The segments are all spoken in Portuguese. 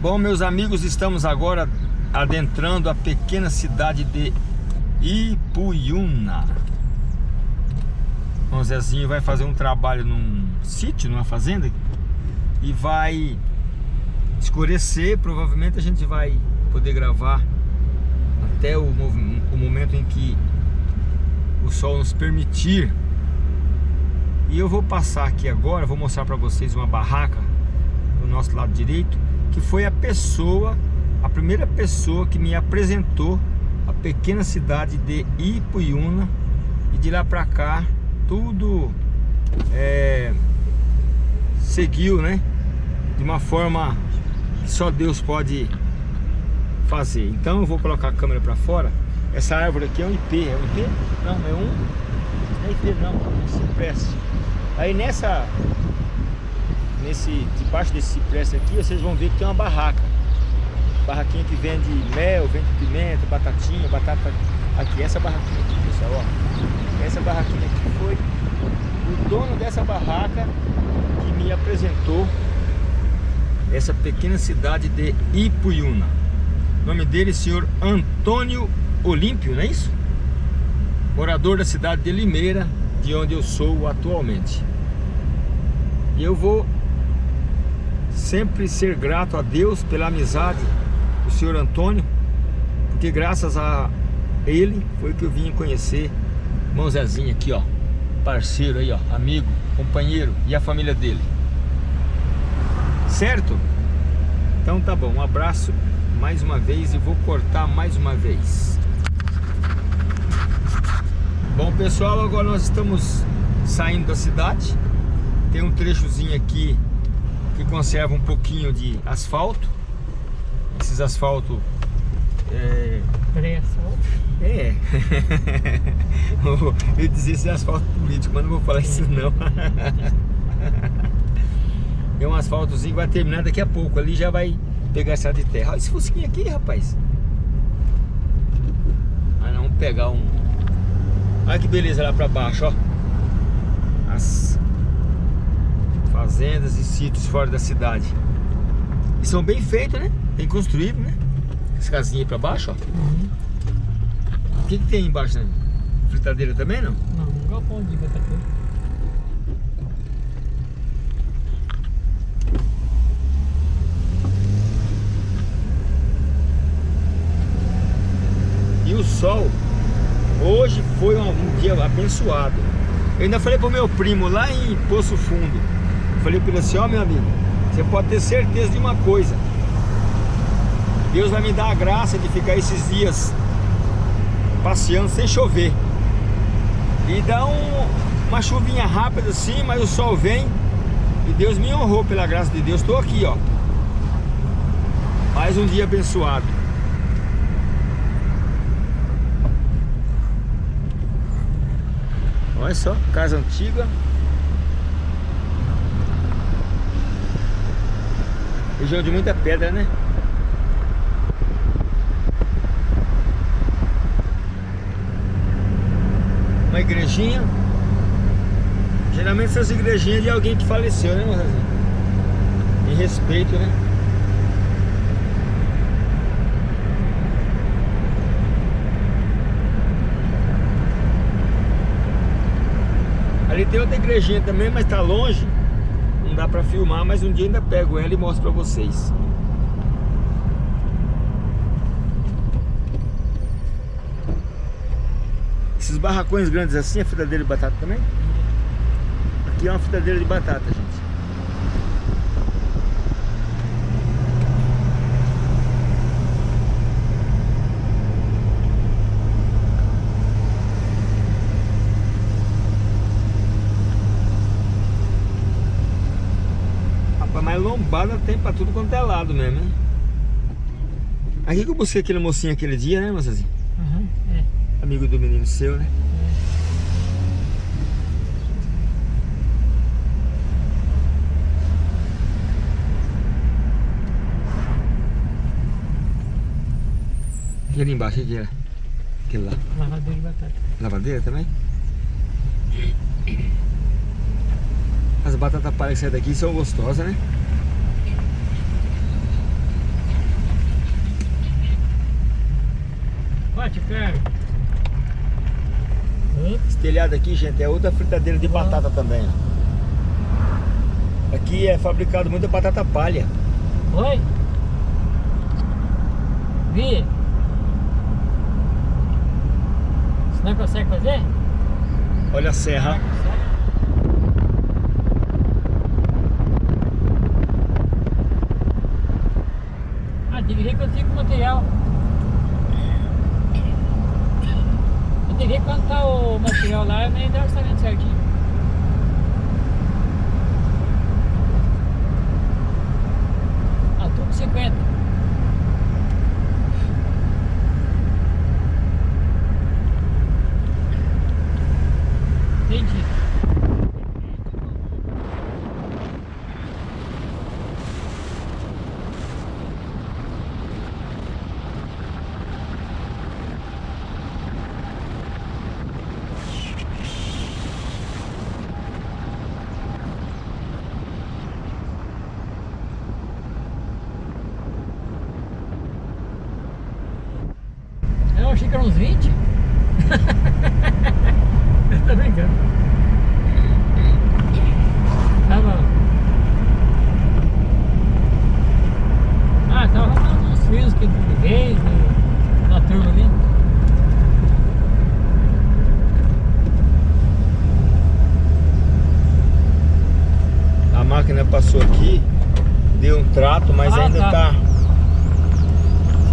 Bom, meus amigos, estamos agora adentrando a pequena cidade de Ipuiuna. O Zezinho vai fazer um trabalho num sítio, numa fazenda, e vai escurecer. Provavelmente a gente vai poder gravar até o, o momento em que o sol nos permitir. E eu vou passar aqui agora, vou mostrar para vocês uma barraca do nosso lado direito que foi a pessoa, a primeira pessoa que me apresentou a pequena cidade de Ipuiuna e de lá para cá tudo é, seguiu, né? De uma forma que só Deus pode fazer. Então eu vou colocar a câmera para fora. Essa árvore aqui é um IP, é um IP? Não, é um... Não é IP não, é um cipreste. Aí nessa nesse, debaixo desse cipreste aqui, vocês vão ver que tem uma barraca. Barraquinha que vende mel, vende pimenta, batatinha, batata aqui. Essa barraquinha aqui, pessoal, ó. Essa barraquinha aqui foi o dono dessa barraca que me apresentou essa pequena cidade de Ipuiuna. O nome dele é senhor Antônio Olímpio, não é isso? Morador da cidade de Limeira, de onde eu sou atualmente. E eu vou sempre ser grato a Deus pela amizade do senhor Antônio, porque graças a ele foi que eu vim conhecer irmão Zezinho aqui, ó, parceiro aí, ó, amigo, companheiro e a família dele. Certo? Então tá bom, um abraço mais uma vez e vou cortar mais uma vez. Bom pessoal, agora nós estamos saindo da cidade. Tem um trechozinho aqui que conserva um pouquinho de asfalto. Esses asfalto é... Pré-asfalto? É. Eu dizia esse asfalto político, mas não vou falar isso não. É um asfaltozinho que vai terminar daqui a pouco. Ali já vai pegar essa de terra. Olha esse fusquinho aqui, rapaz. Ah, não, vamos pegar um... Olha que beleza lá pra baixo, ó. As fazendas e sítios fora da cidade. E são bem feitos, né? Bem construídos, né? As casinhas aí pra baixo, ó. Uhum. O que, que tem embaixo, né? Fritadeira também, não? Não, um galpão de batata. E o sol, hoje foi um, um dia abençoado. Eu ainda falei pro meu primo lá em Poço Fundo, Falei para ele assim, ó oh, meu amigo, você pode ter certeza de uma coisa. Deus vai me dar a graça de ficar esses dias passeando sem chover. E dá um, uma chuvinha rápida assim, mas o sol vem. E Deus me honrou pela graça de Deus. Estou aqui, ó. Mais um dia abençoado. Olha só, casa antiga. Região de muita pedra, né? Uma igrejinha. Geralmente essas igrejinhas de alguém que faleceu, né? Em respeito, né? Ali tem outra igrejinha também, mas tá longe dá pra filmar, mas um dia ainda pego ela e mostro pra vocês. Esses barracões grandes assim, é fritadeira de batata também? Aqui é uma fritadeira de batata, lombada tem pra tudo quanto é lado mesmo, hein? Aqui que eu busquei aquele mocinho aquele dia, né, moçazinha? Uhum, é. Amigo do menino seu, né? É. ali embaixo, o que era? Aquele lá. Lavadeira de batata. Lavadeira também? As batatas palha que saem daqui são gostosas, né? Bate cara. Esse telhado aqui, gente, é outra fritadeira de batata também. Aqui é fabricado muita batata palha. Oi? Vi? Você não consegue fazer? Olha a serra. Ah, tem que eu fico com o material. Que ver quanto tá o material lá, eu nem dá orçamento certinho. Ah, tudo 50. Entendi. Eu achei que eram uns 20. Eu tô brincando. Tá bom. Ah, tava arrumando uns fios que eu liguei no- na turma ali. A máquina passou aqui, deu um trato, mas Ah, ainda tá. tá.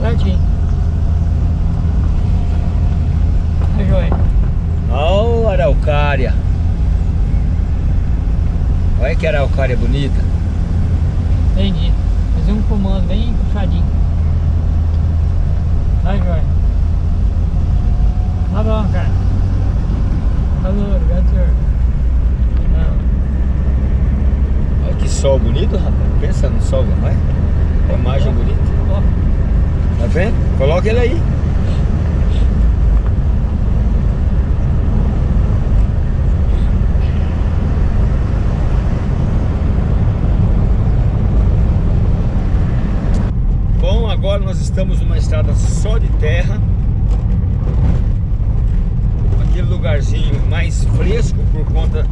Certinho. Tá joia. Ó, a araucária. Olha que araucária bonita. Entendi. Fazer um comando bem puxadinho. Tá joia. Tá bom, cara. Obrigado, senhor. Não. Olha que sol bonito, rapaz. Pensa no sol, não é? A imagem bonita. Tá vendo? Coloca ele aí. Bom, agora nós estamos numa estrada só de terra. Aquele lugarzinho mais fresco por conta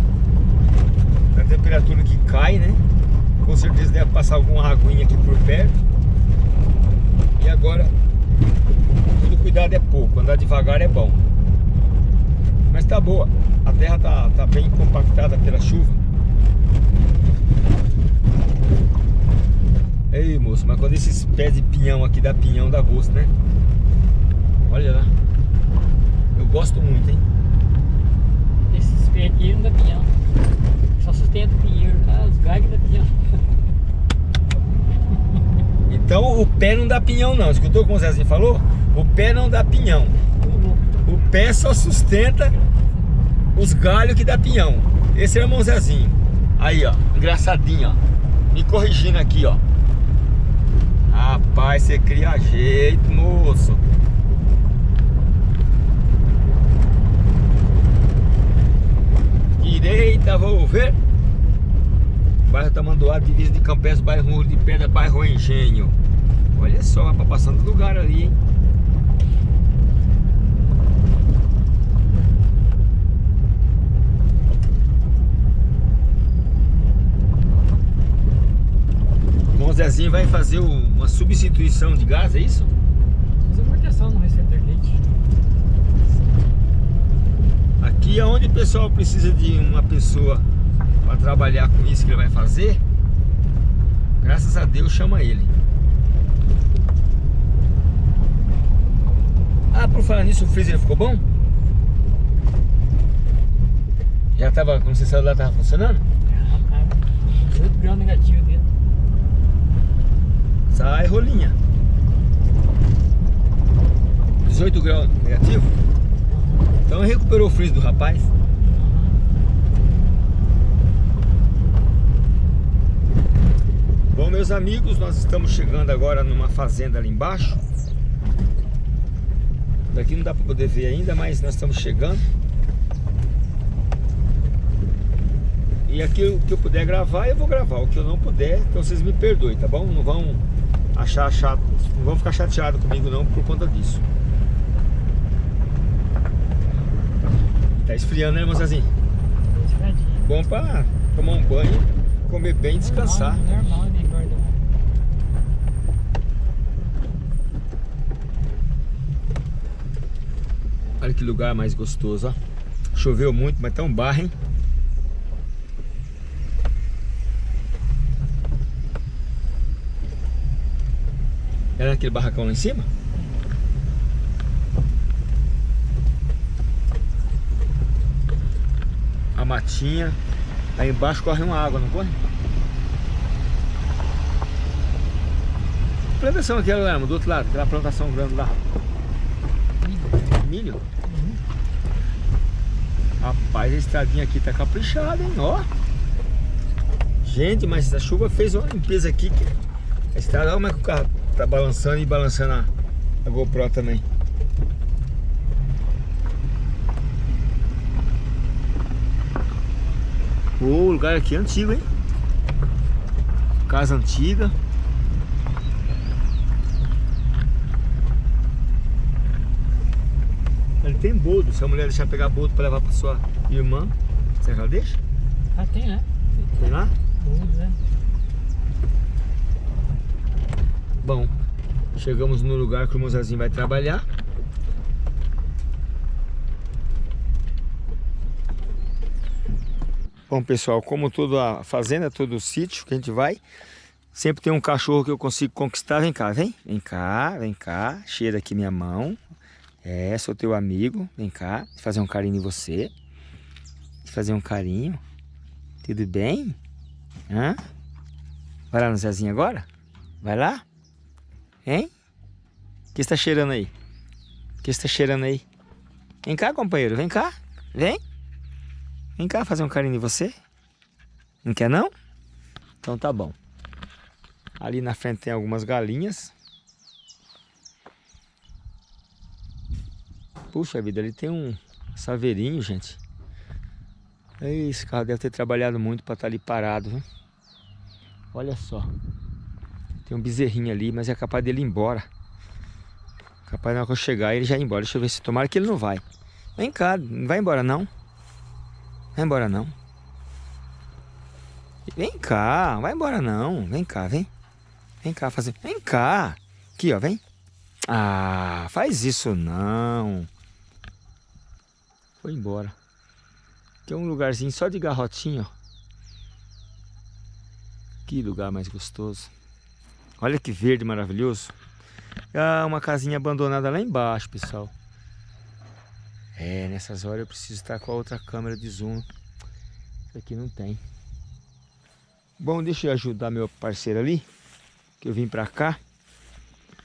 da temperatura que cai, né? Com certeza deve passar alguma aguinha aqui por perto. E agora, todo cuidado é pouco, andar devagar é bom. Mas tá boa, a terra tá, tá bem compactada pela chuva. Ei moço, mas quando esses pés de pinhão aqui dá pinhão, dá gosto, né? Olha lá. Eu gosto muito, hein? esses pés aqui não dá pinhão. Só sustenta o pinheiro, tá? Os galhos da pinhão. Então o pé não dá pinhão não, escutou como o Zezinho falou? O pé não dá pinhão. O pé só sustenta os galhos que dá pinhão. Esse é o irmão Zezinho. Aí, ó, engraçadinho, ó. Me corrigindo aqui, ó. Rapaz, você cria jeito, moço. Direita, vou ver. Bairro Tamanduá, divisa de Campestre, bairro Muro de Pedra, bairro Engenho. Olha só, tá passando lugar ali, hein? Zezinho vai fazer uma substituição de gás, é isso? Usa proteção no receptor leite. Aqui é onde o pessoal precisa de uma pessoa para trabalhar com isso que ele vai fazer. Graças a Deus chama ele. Ah, por falar nisso, o freezer ficou bom? Já tava, quando você saiu lá, tava funcionando? Ah. 18 graus negativo dentro. Sai rolinha. 18 graus negativo? Então recuperou o freezer do rapaz. Bom, meus amigos, nós estamos chegando agora numa fazenda ali embaixo. Daqui não dá para poder ver ainda, mas nós estamos chegando. E aqui o que eu puder gravar, eu vou gravar. O que eu não puder, então vocês me perdoem, tá bom? Não vão achar chato, não vão ficar chateados comigo não por conta disso. Tá esfriando, né, moçazinha? Bom pra tomar um banho, comer bem e descansar. Normal, normal, né. Olha que lugar mais gostoso, ó. Choveu muito, mas tá um bar, hein? Era aquele barracão lá em cima? A matinha. Aí embaixo corre uma água, não corre? Plantação aqui, Guilherme, do outro lado, aquela plantação grande lá. Milho? Rapaz, a estradinha aqui tá caprichada, hein? Ó. Gente, mas a chuva fez uma limpeza aqui. Que... A estrada, olha como é que o carro tá balançando e balançando a, a GoPro também. O lugar aqui é antigo, hein? Casa antiga. Ele tem bodo. Se a mulher deixar pegar bodo para levar para sua irmã, será que ela deixa? Ah, tem, né? Tem lá? Tudo, né? Bom, chegamos no lugar que o Mozazinho vai trabalhar. Bom, pessoal, como toda a fazenda, todo o sítio que a gente vai, sempre tem um cachorro que eu consigo conquistar. Vem cá, vem. Vem cá, vem cá. Cheira aqui minha mão. É, sou teu amigo. Vem cá, fazer um carinho em você. Fazer um carinho. Tudo bem? Hã? Vai lá no Zezinho agora? Vai lá? Hein? O que está cheirando aí? O que está cheirando aí? Vem cá, companheiro. Vem cá. Vem. Vem cá fazer um carinho em você. Não quer não? Então tá bom. Ali na frente tem algumas galinhas. Puxa vida, ali tem um saveirinho, gente. Esse carro deve ter trabalhado muito para estar tá ali parado? Olha só. Tem um bezerrinho ali, mas é capaz dele ir embora. Capaz na eu chegar ele já ir embora. Deixa eu ver se tomara que ele não vai. Vem cá, não vai embora não. Vai embora não. Vem cá, vai embora não. Vem cá, vem. Vem cá fazer. Vem cá. Aqui, ó, vem. Ah, faz isso não. Foi embora. Tem um lugarzinho só de garrotinho, ó. Que lugar mais gostoso. Olha que verde maravilhoso. Ah, uma casinha abandonada lá embaixo, pessoal. É, nessas horas eu preciso estar com a outra câmera de zoom. Isso aqui não tem. Bom, deixa eu ajudar meu parceiro ali. Que eu vim pra cá.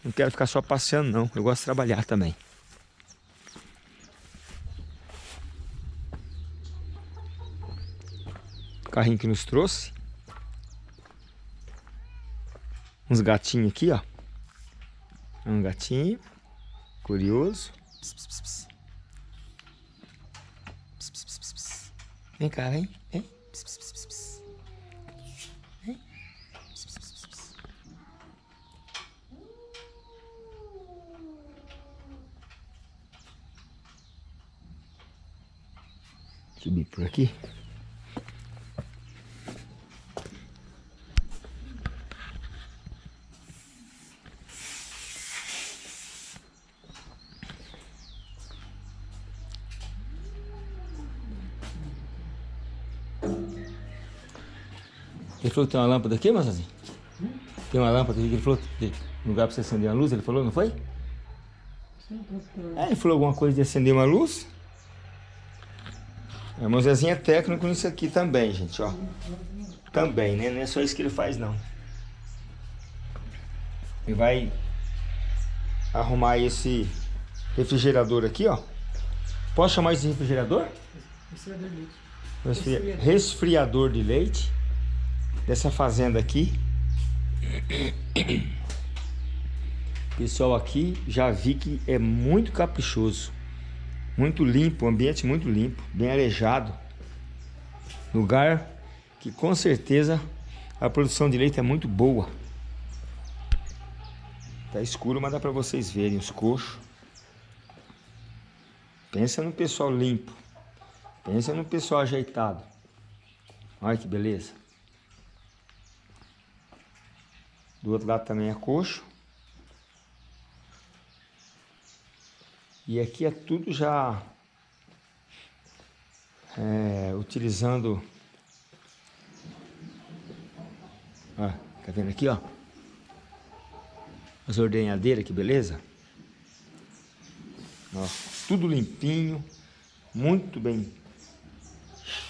Não quero ficar só passeando não. Eu gosto de trabalhar também. O carrinho que nos trouxe. Uns gatinhos aqui, ó. Um gatinho. Curioso. Vem cá, vem. Vem. Vem. Subir por aqui. Falou que tem uma lâmpada aqui, Mazazinho? Hum? Tem uma lâmpada aqui, ele falou que lugar para você acender uma luz, ele falou, não foi? Sim, é, ele falou alguma coisa de acender uma luz. É, o Zezinho é técnico nisso aqui também, gente, ó. Também, né? Não é só isso que ele faz, não. Ele vai arrumar esse refrigerador aqui, ó. Posso chamar esse refrigerador? Resfriador de leite. Resfriador de leite dessa fazenda aqui. Pessoal, aqui já vi que é muito caprichoso. Muito limpo, ambiente muito limpo, bem arejado. Lugar que com certeza a produção de leite é muito boa. Tá escuro, mas dá para vocês verem os coxos. Pensa no pessoal limpo. Pensa no pessoal ajeitado. Olha que beleza. Do outro lado também é coxo. E aqui é tudo já é, utilizando... Ó, tá vendo aqui, ó? As ordenhadeiras, que beleza. Ó, tudo limpinho, muito bem.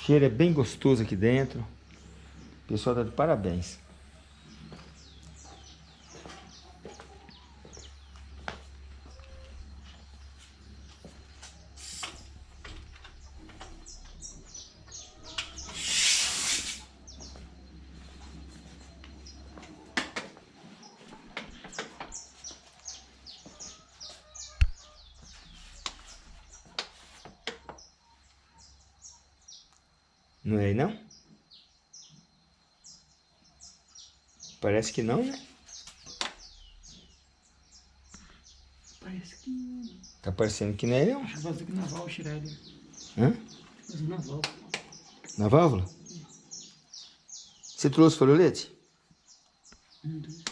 Cheiro é bem gostoso aqui dentro. O pessoal tá de parabéns. Não é aí não? Parece que não, né? Parece que. Tá parecendo que não é não. Acho que vazio aqui na válvula, tirar ele. Hã? Vazio na válvula. Na válvula? Você trouxe folholete? Um, dois.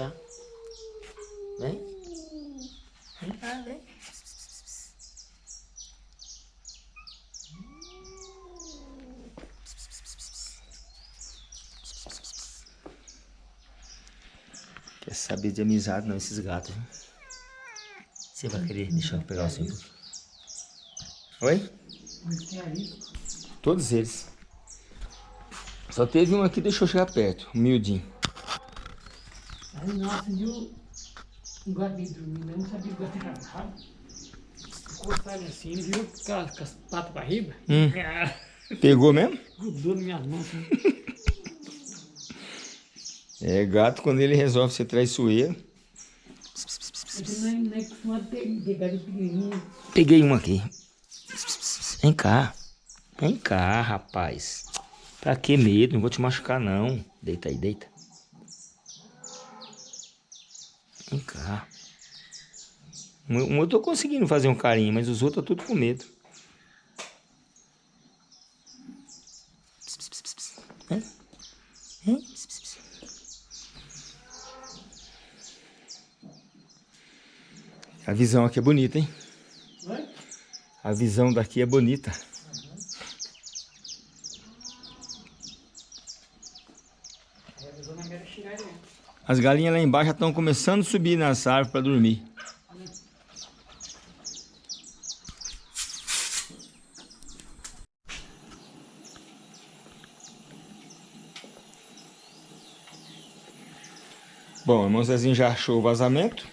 Cá. Vem. Vem cá, vem. Quer saber de amizade não, esses gatos, viu? Você vai querer deixar eu pegar o seu? Oi? Todos eles. Só teve um aqui deixou chegar perto, humildinho. Um gato veio dormindo, eu não sabia que o gato era bravo. Cortar ele assim, ele virou com as, patas pra riba. Hum. Pegou mesmo? Grudou nas minhas mãos. Assim. É, gato quando ele resolve ser traiçoeiro. É, é. Peguei um aqui. Vem cá. Vem cá, rapaz. Pra que medo? Não vou te machucar, não. Deita aí, deita. Vem cá. Um eu tô conseguindo fazer um carinho, mas os outros estão tudo com medo. A visão aqui é bonita, hein? A visão daqui é bonita. Aí a pessoa não quer tirar ele. As galinhas lá embaixo já estão começando a subir nas árvores para dormir. Bom, o irmão Zezinho já achou o vazamento.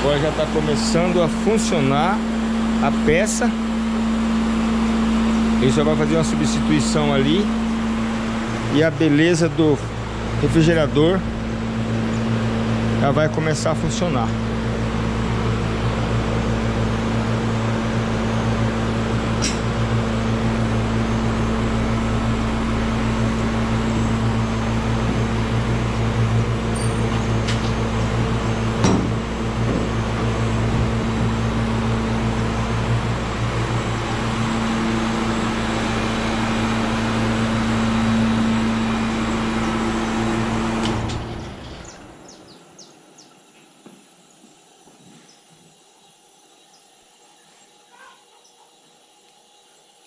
Agora já está começando a funcionar a peça. Ele só vai fazer uma substituição ali. E a beleza do refrigerador já vai começar a funcionar.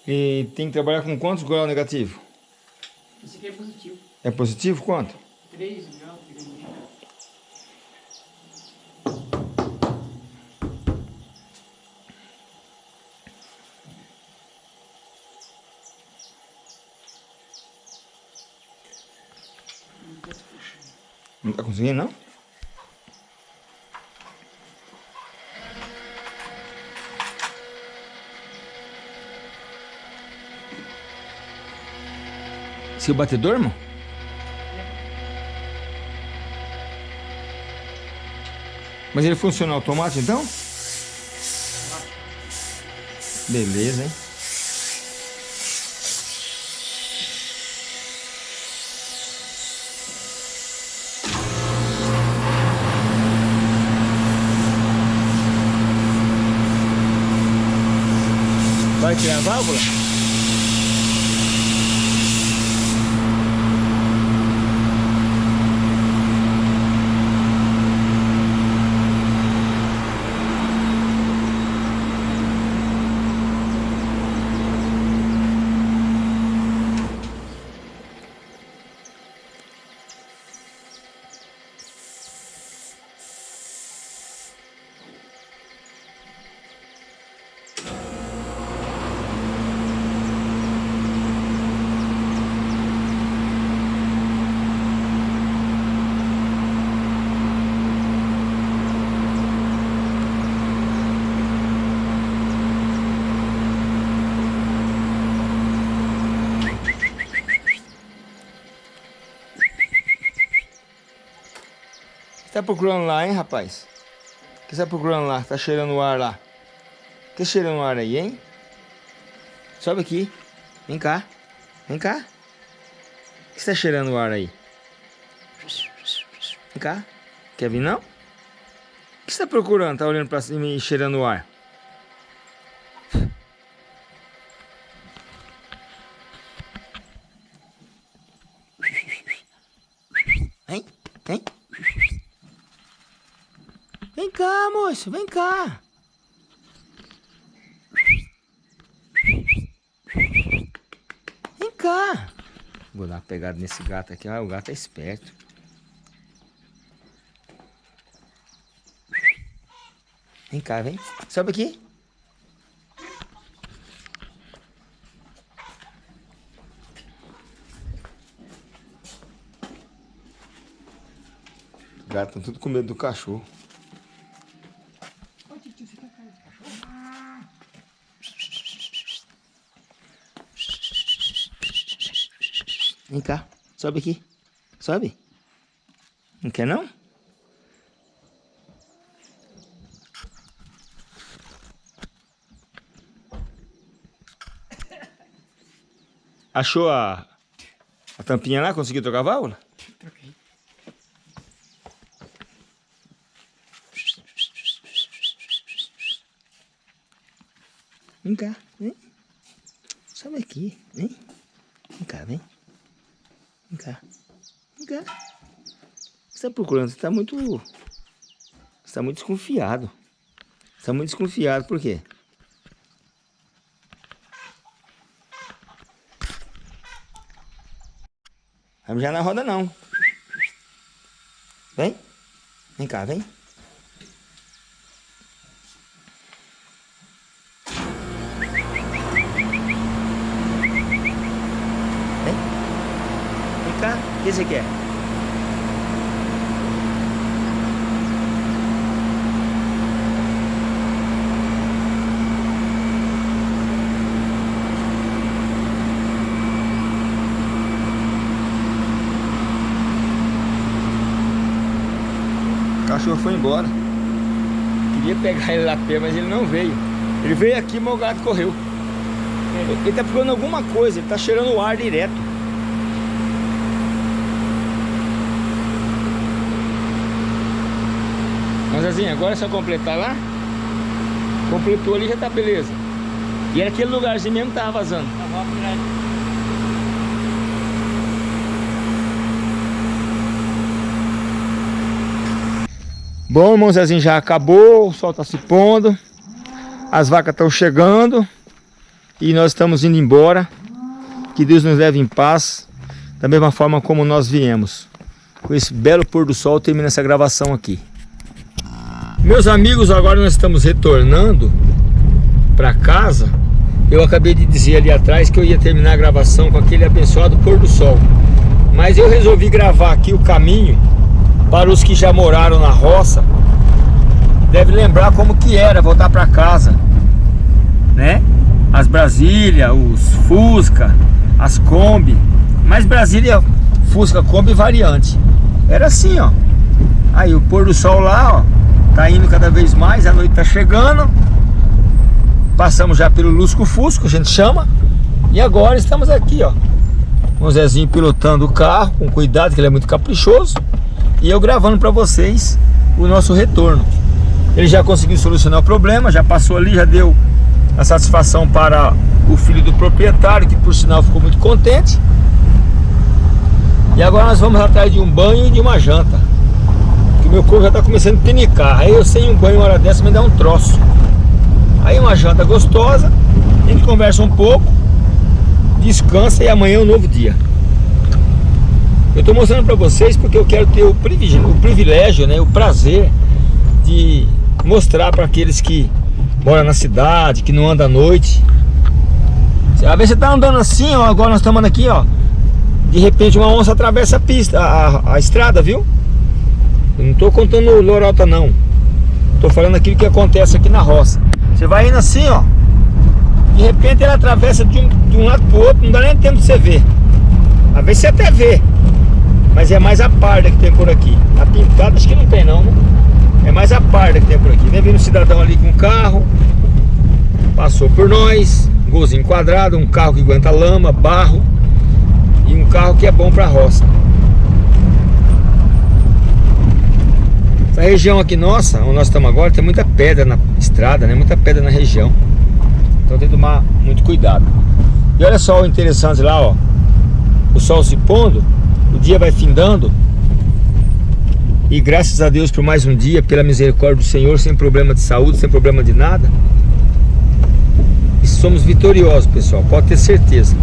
E tem que trabalhar com quantos grau negativo? Esse aqui é positivo. É positivo quanto? 3 graus, 3 graus. Não tá conseguindo não? Seu batedor, irmão? Mas ele funciona automático então? Beleza, hein? Vai tirar a válvula? Tá procurando lá, hein, rapaz? O que você tá procurando lá? Tá cheirando o ar lá. Que cheirando o ar aí, hein? Sobe aqui. Vem cá. Vem cá. O que você tá cheirando o ar aí? Vem cá. Quer vir, não? O que você tá procurando? Tá olhando pra cima e cheirando o ar? Vem, vem. Vem cá, moço, vem cá. Vem cá. Vou dar uma pegada nesse gato aqui. Ah, o gato é esperto. Vem cá, vem. Sobe aqui. Os gatos estão tudo com medo do cachorro. Vem cá, sobe aqui. Sobe. Não quer não? Achou a, a tampinha lá? Conseguiu trocar a válvula? Troquei. Vem cá, vem. Sobe aqui, vem. Vem cá, vem. Vem cá. Vem cá. O que você tá procurando? Você tá muito... Você tá muito desconfiado. Você tá muito desconfiado, por quê? Vamos já na roda não. Vem. Vem cá, vem. que você quer? Cachorro foi embora. Queria pegar ele lá a pé, mas ele não veio. Ele veio aqui, o gato correu. Ele tá procurando alguma coisa, ele tá cheirando o ar direto. Mas assim, agora é só completar lá. Completou ali já tá beleza. E era aquele lugarzinho mesmo que tava vazando. Bom, irmão Zezinho, já acabou, o sol tá se pondo, as vacas estão chegando e nós estamos indo embora. Que Deus nos leve em paz, da mesma forma como nós viemos. Com esse belo pôr do sol, termina essa gravação aqui. Meus amigos, agora nós estamos retornando para casa. Eu acabei de dizer ali atrás que eu ia terminar a gravação com aquele abençoado pôr do sol. Mas eu resolvi gravar aqui o caminho para os que já moraram na roça. Deve lembrar como que era voltar para casa, né? As Brasília, os Fusca, as Kombi. Mas Brasília, Fusca, Kombi variante. Era assim, ó. Aí o pôr do sol lá, ó Tá indo cada vez mais, a noite tá chegando. Passamos já pelo Lusco Fusco, a gente chama. E agora estamos aqui, ó. Com o Zezinho pilotando o carro, com cuidado, que ele é muito caprichoso. E eu gravando para vocês o nosso retorno. Ele já conseguiu solucionar o problema, já passou ali, já deu a satisfação para o filho do proprietário, que por sinal ficou muito contente. E agora nós vamos atrás de um banho e de uma janta. Que meu corpo já está começando a pinicar. Aí eu sem um banho uma hora dessa me dá um troço. Aí uma janta gostosa, a gente conversa um pouco, descansa e amanhã é um novo dia. Eu estou mostrando para vocês porque eu quero ter o privilégio, o privilégio, né, o prazer de mostrar para aqueles que moram na cidade, que não andam à noite. Às vezes você está andando assim, ó, agora nós estamos aqui, ó. De repente uma onça atravessa a pista, a, a, a estrada, viu? Eu não estou contando lorota não. Estou falando aquilo que acontece aqui na roça. Você vai indo assim, ó. De repente ela atravessa de um, de um lado pro outro, não dá nem tempo de você ver. Às vezes você até vê. Mas é mais a parda que tem por aqui. A pintada acho que não tem não, né? É mais a parda que tem por aqui. Vem vindo um cidadão ali com um carro. Passou por nós. Golzinho quadrado, um carro que aguenta lama, barro. E um carro que é bom pra roça. Essa região aqui nossa, onde nós estamos agora, tem muita pedra na estrada, né? Muita pedra na região. Então tem que tomar muito cuidado. E olha só o interessante lá, ó. O sol se pondo, o dia vai findando. E graças a Deus por mais um dia, pela misericórdia do Senhor, sem problema de saúde, sem problema de nada. E somos vitoriosos, pessoal, pode ter certeza.